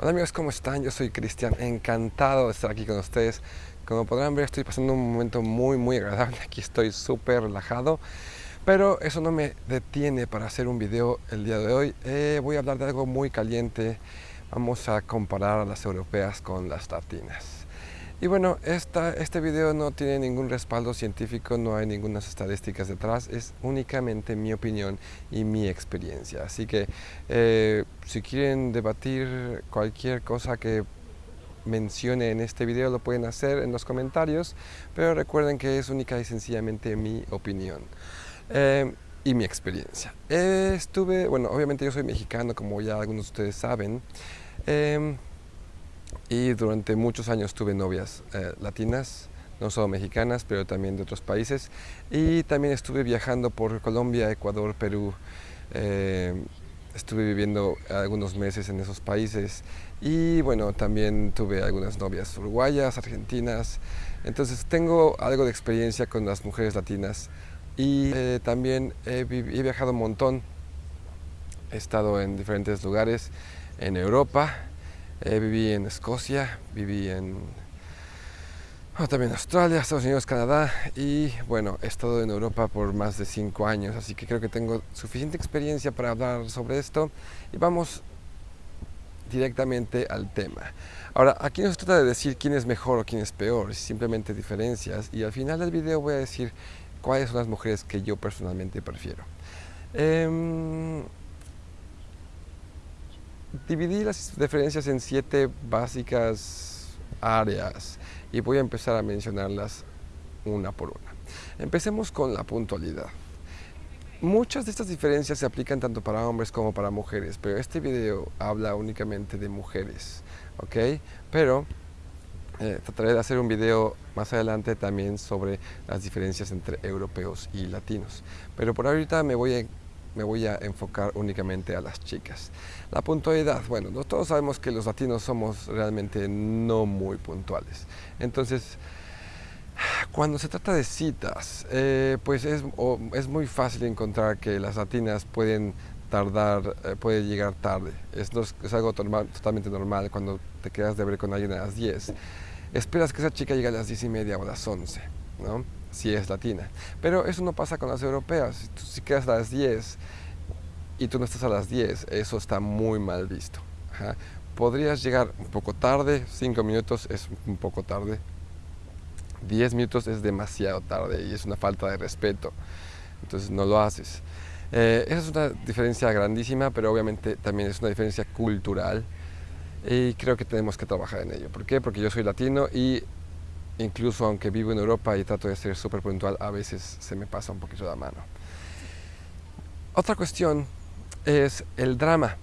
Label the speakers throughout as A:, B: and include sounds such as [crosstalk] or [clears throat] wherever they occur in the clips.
A: Hola amigos, ¿cómo están? Yo soy Cristian, encantado de estar aquí con ustedes. Como podrán ver, estoy pasando un momento muy, muy agradable. Aquí estoy súper relajado, pero eso no me detiene para hacer un video el día de hoy. Eh, voy a hablar de algo muy caliente. Vamos a comparar a las europeas con las latinas. Y bueno, esta, este video no tiene ningún respaldo científico, no hay ninguna estadísticas detrás, es únicamente mi opinión y mi experiencia. Así que eh, si quieren debatir cualquier cosa que mencione en este video lo pueden hacer en los comentarios, pero recuerden que es única y sencillamente mi opinión. Eh, y mi experiencia. estuve, bueno, obviamente yo soy mexicano, como ya algunos de ustedes saben. Y durante muchos años tuve novias eh, latinas, no solo mexicanas, pero también de otros países. Y también estuve viajando por Colombia, Ecuador, Perú. Eh, estuve viviendo algunos meses en esos países y bueno, también tuve algunas novias uruguayas, argentinas. Entonces tengo algo de experiencia con las mujeres latinas y eh, también he, he viajado un montón. He estado en diferentes lugares en Europa, eh, viví en Escocia, viví en también Australia, Estados Unidos, Canadá y bueno, he estado en Europa por más de cinco años, así que creo que tengo suficiente experiencia para hablar sobre esto y vamos directamente al tema. Ahora, aquí no se trata de decir quién es mejor o quién es peor, simplemente diferencias y al final del video voy a decir cuáles son las mujeres que yo personalmente prefiero. Eh, dividí las diferencias en siete básicas áreas y voy a empezar a mencionarlas una por una. Empecemos con la puntualidad. Muchas de estas diferencias se aplican tanto para hombres como para mujeres, pero este video habla únicamente de mujeres, ¿ok? Pero eh, trataré de hacer un video más adelante también sobre las diferencias entre europeos y latinos. Pero por ahorita me voy a me voy a enfocar únicamente a las chicas. La puntualidad, bueno, todos sabemos que los latinos somos realmente no muy puntuales. Entonces, cuando se trata de citas, eh, pues es, es, muy fácil encontrar que las latinas pueden tardar, eh, llegar tarde. Es, algo totalmente normal cuando te quedas de ver con alguien a las 10. Esperas que esa chica llegue a las 10 y media o las 11, ¿no? Si es latina. Pero eso no pasa con las europeas. Si, quedas a las 10 y tú no estás a las 10, eso está muy mal visto. Podrías llegar un poco tarde, 5 minutos es un poco tarde, 10 minutos es demasiado tarde y es una falta de respeto. Entonces no lo haces. Eh, esa es una diferencia grandísima, pero obviamente también es una diferencia cultural y creo que tenemos que trabajar en ello. ¿Por qué? Porque yo soy latino y incluso aunque vivo en Europa y trato de ser súper puntual, a veces se me pasa un poquito la mano. Otra cuestión es el drama.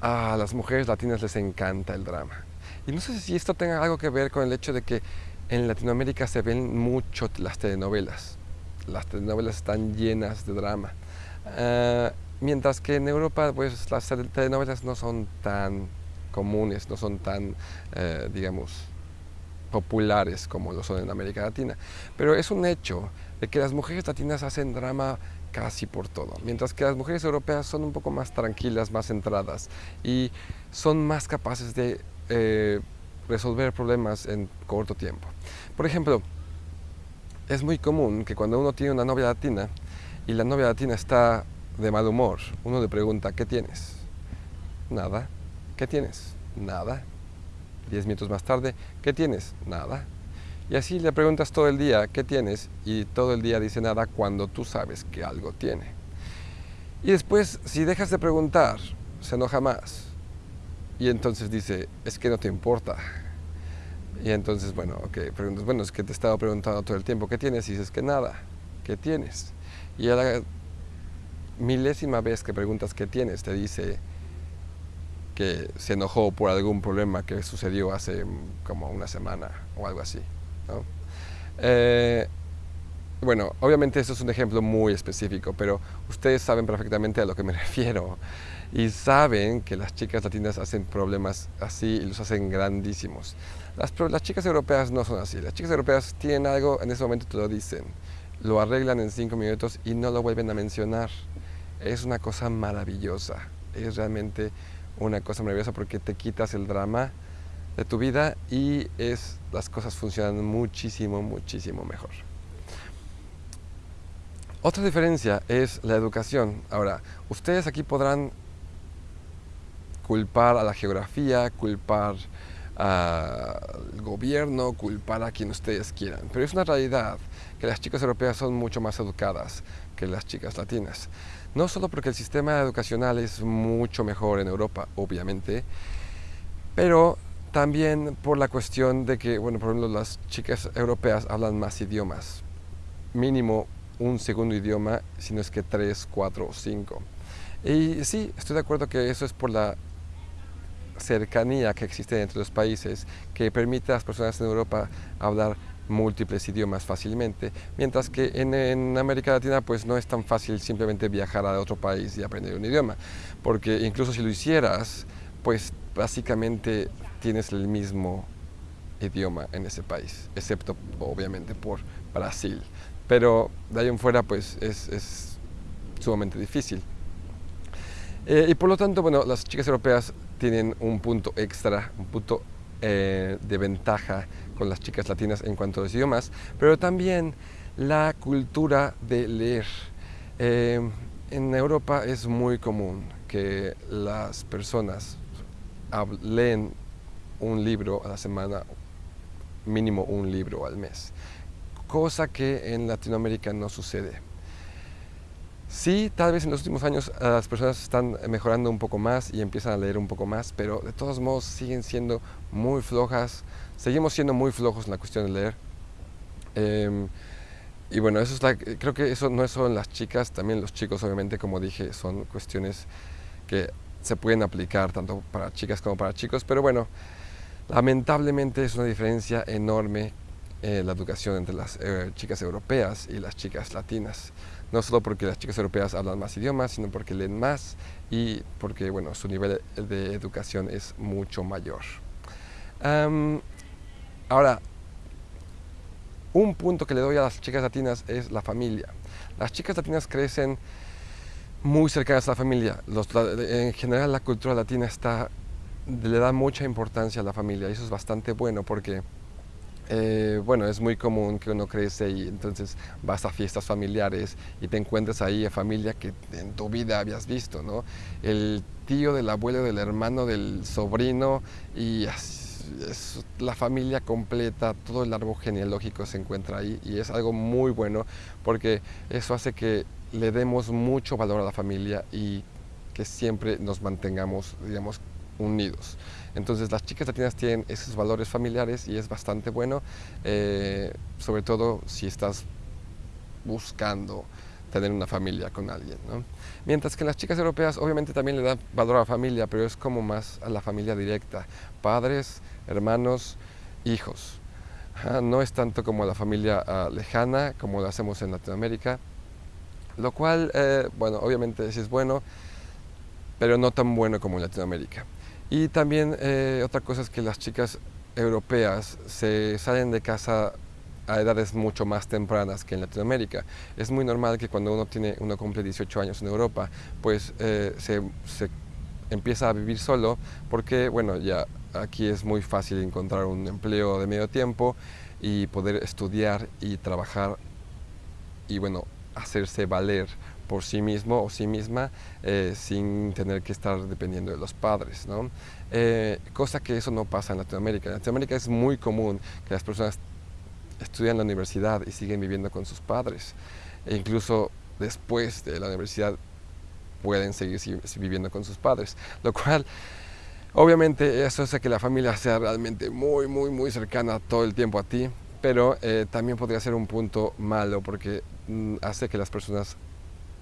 A: A las mujeres latinas les encanta el drama. Y no sé si esto tenga algo que ver con el hecho de que en Latinoamérica se ven mucho las telenovelas. Las telenovelas están llenas de drama. Ah, mientras que en Europa pues las telenovelas no son tan comunes, no son tan, eh, digamos, populares como lo son en América Latina. Pero es un hecho de que las mujeres latinas hacen drama casi por todo, mientras que las mujeres europeas son un poco más tranquilas, más centradas y son más capaces de eh, resolver problemas en corto tiempo. Por ejemplo, es muy común que cuando uno tiene una novia latina y la novia latina está de mal humor, uno le pregunta, ¿qué tienes? Nada. ¿Qué tienes? Nada. Diez minutos más tarde, ¿qué tienes? Nada. Y así le preguntas todo el día, ¿qué tienes? Y todo el día dice nada cuando tú sabes que algo tiene. Y después, si dejas de preguntar, se enoja más. Y entonces dice, es que no te importa. Y entonces, bueno, ok, preguntas, bueno, es que te he estado preguntando todo el tiempo, ¿qué tienes? Y dices que nada, ¿qué tienes? Y a la milésima vez que preguntas qué tienes, te dice, que se enojó por algún problema que sucedió hace como una semana o algo así. Eh, bueno, obviamente eso es un ejemplo muy específico, pero ustedes saben perfectamente a lo que me [laughs] refiero y saben que las chicas latinas hacen problemas así y los hacen grandísimos. Las, las chicas europeas no son así, las chicas europeas tienen algo, en ese momento te lo dicen, lo arreglan en cinco minutos y no lo vuelven a mencionar. Es una cosa maravillosa, es realmente una cosa maravillosa porque te quitas el drama de tu vida y es, las cosas funcionan muchísimo, muchísimo mejor. Otra diferencia es la educación. Ahora, ustedes aquí podrán culpar a la geografía, culpar al gobierno, culpar a quien ustedes quieran. Pero es una realidad que las chicas europeas son mucho más educadas que las chicas latinas. No solo porque el sistema educacional es mucho mejor en Europa, obviamente, pero también por la cuestión de que, bueno, por ejemplo, las chicas europeas hablan más idiomas, mínimo un segundo idioma, si no es que tres, cuatro o cinco. Y sí, estoy de acuerdo que eso es por la cercanía que existe entre los países que permite a las personas en Europa hablar múltiples idiomas fácilmente, mientras que en, América Latina pues no es tan fácil simplemente viajar a otro país y aprender un idioma, porque incluso si lo hicieras, pues básicamente tienes el mismo idioma en ese país, excepto obviamente por Brasil, pero de ahí en fuera pues es, sumamente difícil. Eh, y por lo tanto, bueno, las chicas europeas tienen un punto extra, un punto eh, de ventaja con las chicas latinas en cuanto a los idiomas, pero también la cultura de leer. Eh, en Europa es muy común que las personas leen un libro a la semana, mínimo un libro al mes, cosa que en Latinoamérica no sucede. Sí, tal vez en los últimos años eh, las personas están mejorando un poco más y empiezan a leer un poco más, pero de todos modos siguen siendo muy flojas. Seguimos siendo muy flojos en la cuestión de leer. Em, y bueno, eso es creo que eso no es solo en las chicas, también los chicos, obviamente, como dije, son cuestiones que se pueden aplicar tanto para chicas como para chicos, pero bueno, lamentablemente es una diferencia enorme eh, la educación entre las eh, chicas europeas y las chicas latinas. No solo porque las chicas europeas hablan más idiomas, sino porque leen más y porque bueno, su nivel de educación es mucho mayor. ahora, un punto que le doy a las chicas latinas es la familia. Las chicas latinas crecen muy cercanas a la familia. en general la cultura latina está, le da mucha importancia a la familia y eso es bastante bueno porque eh, bueno, es muy común que uno crece y entonces vas a fiestas familiares y te encuentras ahí a familia que en tu vida habías visto, ¿no? El tío del abuelo, del hermano, del sobrino y es la familia completa, todo el árbol genealógico se encuentra ahí y es algo muy bueno porque eso hace que le demos mucho valor a la familia y que siempre nos mantengamos, digamos, unidos. Entonces las chicas latinas tienen esos valores familiares y es bastante bueno, eh, sobre todo si estás buscando tener una familia con alguien. Mientras que las chicas europeas obviamente también le dan valor a la familia, pero es como más a la familia directa, padres, hermanos, hijos. no es tanto como la familia ah, lejana como lo hacemos en Latinoamérica, lo cual, eh, bueno, obviamente es bueno, pero no tan bueno como en Latinoamérica. Y también eh, otra cosa es que las chicas europeas se salen de casa a edades mucho más tempranas que en Latinoamérica. Es muy normal que cuando uno, tiene, uno cumple 18 años en Europa, pues eh, se, se, empieza a vivir solo porque, bueno, ya aquí es muy fácil encontrar un empleo de medio tiempo y poder estudiar y trabajar y, bueno, hacerse valer por sí mismo o sí misma eh, sin tener que estar dependiendo de los padres, ¿no? Eh, cosa que eso no pasa en Latinoamérica. En Latinoamérica es muy común que las personas estudian la universidad y siguen viviendo con sus padres. E incluso después de la universidad pueden seguir viviendo con sus padres, lo cual obviamente eso hace que la familia sea realmente muy, muy, muy cercana todo el tiempo a ti, pero eh, también podría ser un punto malo porque mm, hace que las personas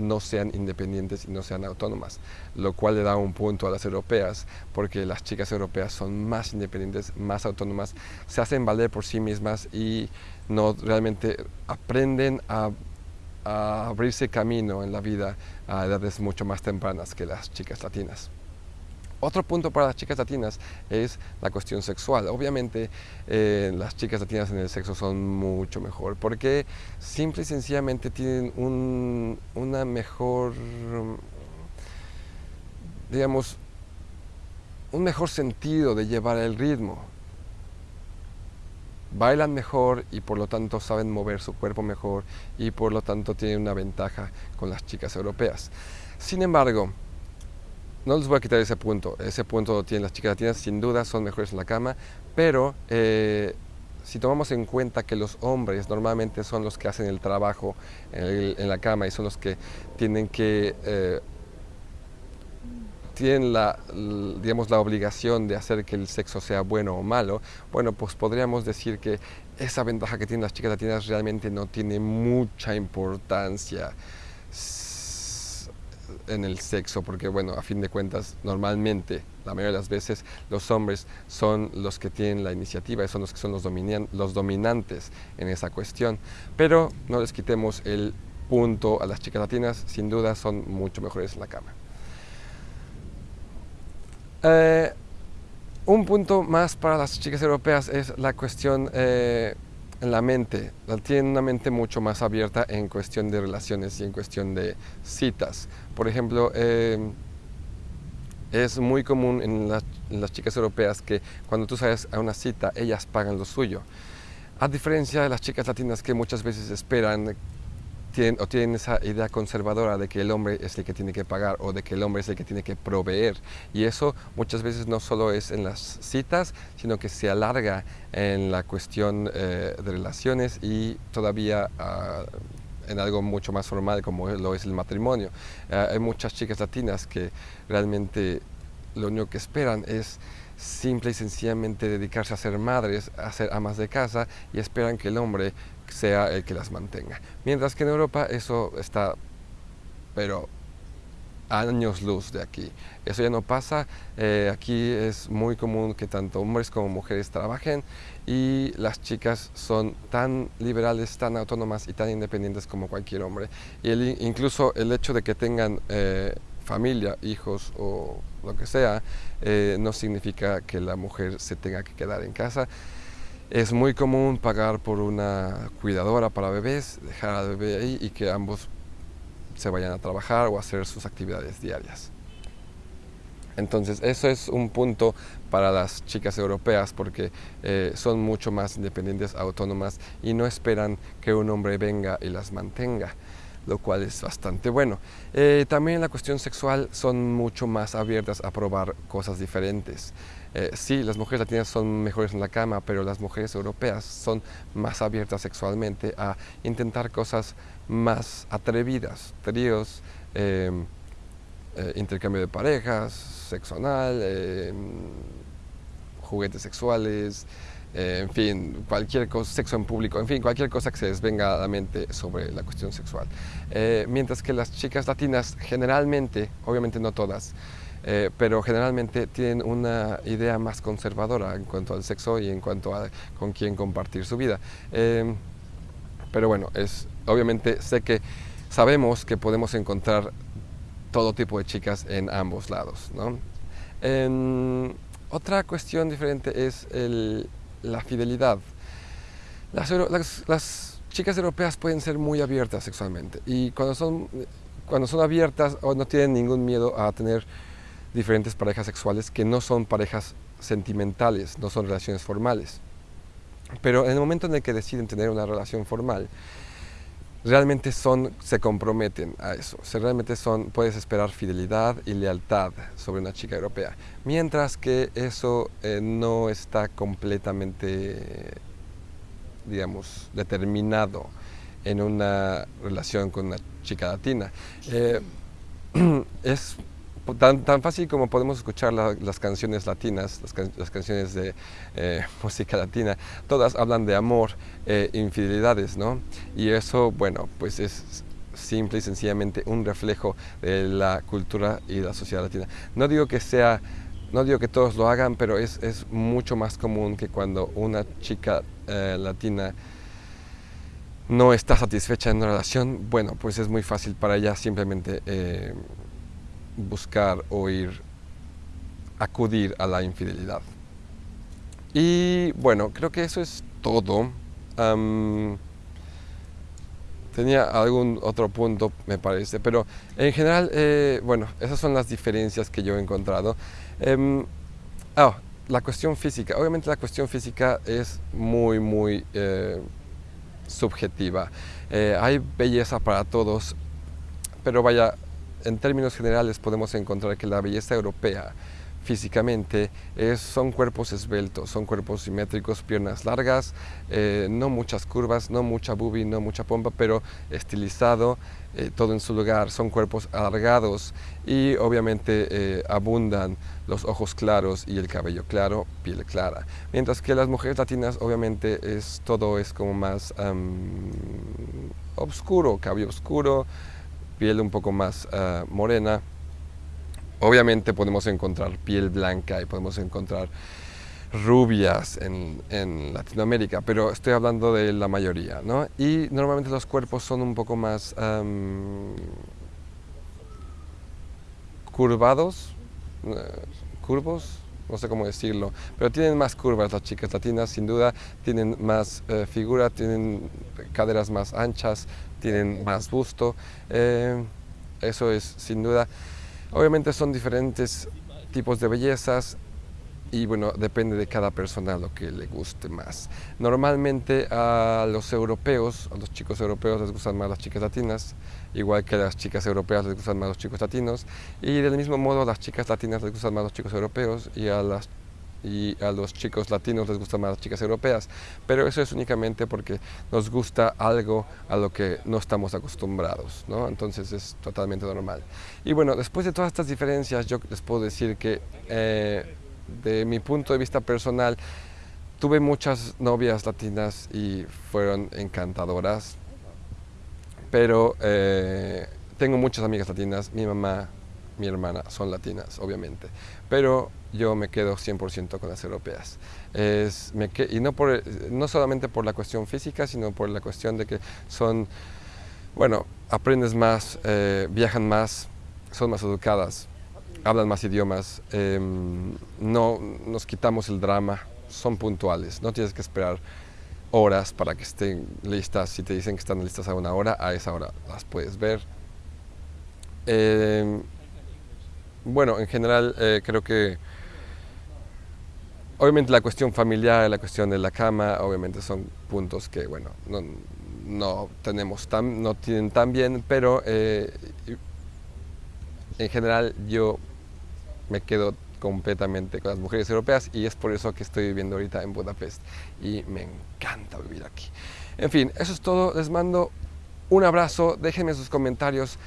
A: no sean independientes y no sean autónomas, lo cual le da un punto a las europeas, porque las chicas europeas son más independientes, más autónomas, se hacen valer por sí mismas y no realmente aprenden a, a abrirse camino en la vida a edades mucho más tempranas que las chicas latinas. Otro punto para las chicas latinas es la cuestión sexual. Obviamente eh, las chicas latinas en el sexo son mucho mejor porque simple y sencillamente tienen una mejor, digamos, un mejor sentido de llevar el ritmo. Bailan mejor y por lo tanto saben mover su cuerpo mejor y por lo tanto tienen una ventaja con las chicas europeas. Sin embargo, no les voy a quitar ese punto, ese punto tienen las chicas latinas, sin duda son mejores en la cama, pero eh, si tomamos en cuenta que los hombres normalmente son los que hacen el trabajo en, la cama y son los que tienen que eh, tienen la, digamos, la obligación de hacer que el sexo sea bueno o malo, bueno, pues podríamos decir que esa ventaja que tienen las chicas latinas realmente no tiene mucha importancia en el sexo, porque bueno, a fin de cuentas, normalmente, la mayoría de las veces, los hombres son los que tienen la iniciativa son los que son los, los dominantes en esa cuestión. Pero no les quitemos el punto a las chicas latinas, sin duda son mucho mejores en la cama. Eh, un punto más para las chicas europeas es la cuestión eh, en la mente. Tienen una mente mucho más abierta en cuestión de relaciones y en cuestión de citas. Por ejemplo, eh, es muy común en, en, las chicas europeas que cuando tú sales a una cita, ellas pagan lo suyo. A diferencia de las chicas latinas que muchas veces esperan tienen, o tienen esa idea conservadora de que el hombre es el que tiene que pagar o de que el hombre es el que tiene que proveer. Y eso muchas veces no solo es en las citas, sino que se alarga en la cuestión eh, de relaciones y todavía ah, en algo mucho más formal como lo es el matrimonio. Ah, hay muchas chicas latinas que realmente lo único que esperan es simple y sencillamente dedicarse a ser madres, a ser amas de casa y esperan que el hombre sea el que las mantenga. Mientras que en Europa eso está, pero años luz de aquí. Eso ya no pasa. Eh, aquí es muy común que tanto hombres como mujeres trabajen y las chicas son tan liberales, tan autónomas y tan independientes como cualquier hombre. Y incluso el hecho de que tengan eh, familia, hijos o lo que sea, eh, no significa que la mujer se tenga que quedar en casa. Es muy común pagar por una cuidadora para bebés, dejar al bebé ahí y que ambos se vayan a trabajar o a hacer sus actividades diarias. Entonces, eso es un punto para las chicas europeas porque eh, son mucho más independientes, autónomas y no esperan que un hombre venga y las mantenga lo cual es bastante bueno. Eh, también la cuestión sexual son mucho más abiertas a probar cosas diferentes. Eh, sí, las mujeres latinas son mejores en la cama, pero las mujeres europeas son más abiertas sexualmente a intentar cosas más atrevidas, tríos, em, eh, intercambio de parejas, sexo anal, em, juguetes sexuales, en fin, cualquier cosa, sexo en público, en fin, cualquier cosa que se les venga a la mente sobre la cuestión sexual. Eh, mientras que las chicas latinas generalmente, obviamente no todas, eh, pero generalmente tienen una idea más conservadora en cuanto al sexo y en cuanto a con quién compartir su vida. pero bueno, es, obviamente sé que sabemos que podemos encontrar todo tipo de chicas en ambos lados. ¿no? otra cuestión diferente es el, la fidelidad. Las, chicas europeas pueden ser muy abiertas sexualmente y cuando son, cuando son abiertas o no tienen ningún miedo a tener diferentes parejas sexuales que no son parejas sentimentales, no son relaciones formales. Pero en el momento en el que deciden tener una relación formal, realmente son, se comprometen a eso. realmente son, puedes esperar fidelidad y lealtad sobre una chica europea. Mientras que eso eh, no está completamente, digamos, determinado en una relación con una chica latina. Eh, [clears throat] es tan, tan fácil como podemos escuchar las canciones latinas, las, canciones de eh, [laughs] música latina, todas hablan de amor, e infidelidades, ¿no? Y eso, bueno, pues es simple y sencillamente un reflejo de la cultura y la sociedad latina. No digo que sea, no digo que todos lo hagan, pero es, es mucho más común que cuando una chica eh, latina no está satisfecha en una relación, bueno, pues es muy fácil para ella simplemente buscar o ir, acudir a la infidelidad. Y bueno, creo que eso es todo. tenía algún otro punto, me parece, pero en general, eh, bueno, esas son las diferencias que yo he encontrado. Ah, la cuestión física. Obviamente la cuestión física es muy, muy eh, subjetiva. Eh, hay belleza para todos, pero vaya, en términos generales podemos encontrar que la belleza europea físicamente son cuerpos esbeltos, son cuerpos simétricos, piernas largas, eh, no muchas curvas, no mucha boobie, no mucha pompa, pero estilizado, eh, todo en su lugar, son cuerpos alargados y obviamente eh, abundan los ojos claros y el cabello claro, piel clara. Mientras que las mujeres latinas obviamente es, todo es como más oscuro, cabello oscuro, piel un poco más ah, morena, Obviamente podemos encontrar piel blanca y podemos encontrar rubias en, Latinoamérica, pero estoy hablando de la mayoría, ¿no? Y normalmente los cuerpos son un poco más curvados, eh, curvos, no sé cómo decirlo, pero tienen más curvas las chicas latinas, sin duda, tienen más eh, figura, tienen caderas más anchas, tienen más busto, eh, eso es sin duda. Obviamente son diferentes tipos de bellezas y bueno, depende de cada persona lo que le guste más. Normalmente a los europeos, a los chicos europeos les gustan más las chicas latinas, igual que a las chicas europeas les gustan más los chicos latinos, y del mismo modo a las chicas latinas les gustan más los chicos europeos y a las y a los chicos latinos les gustan más las chicas europeas, pero eso es únicamente porque nos gusta algo a lo que no estamos acostumbrados, ¿no? entonces es totalmente normal. Y bueno, después de todas estas diferencias yo les puedo decir que eh, de mi punto de vista personal tuve muchas novias latinas y fueron encantadoras, pero eh, tengo muchas amigas latinas, mi mamá, mi hermana son latinas, obviamente, pero yo me quedo 100% con las europeas. Y no, por, no solamente por la cuestión física, sino por la cuestión de que son, bueno, aprendes más, eh, viajan más, son más educadas, hablan más idiomas, em, no nos quitamos el drama, son puntuales, no tienes que esperar horas para que estén listas, si te dicen que están listas a una hora, a esa hora las puedes ver. Em, bueno, en general eh, creo que obviamente la cuestión familiar, la cuestión de la cama, obviamente son puntos que, bueno, no, tenemos tan, no tienen tan bien, pero eh, en general yo me quedo completamente con las mujeres europeas y es por eso que estoy viviendo ahorita en Budapest y me encanta vivir aquí. En fin, eso es todo, les mando un abrazo, déjenme sus comentarios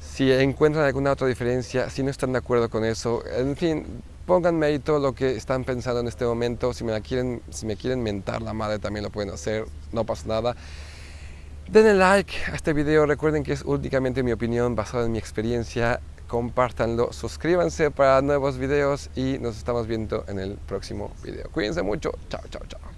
A: si encuentran alguna otra diferencia, si no están de acuerdo con eso, en fin, pónganme ahí todo lo que están pensando en este momento, si me, la quieren, si me quieren mentar la madre también lo pueden hacer, no pasa nada. Denle like a este video, recuerden que es únicamente mi opinión basada en mi experiencia, compártanlo, suscríbanse para nuevos videos y nos estamos viendo en el próximo video. Cuídense mucho, chao, chao, chao.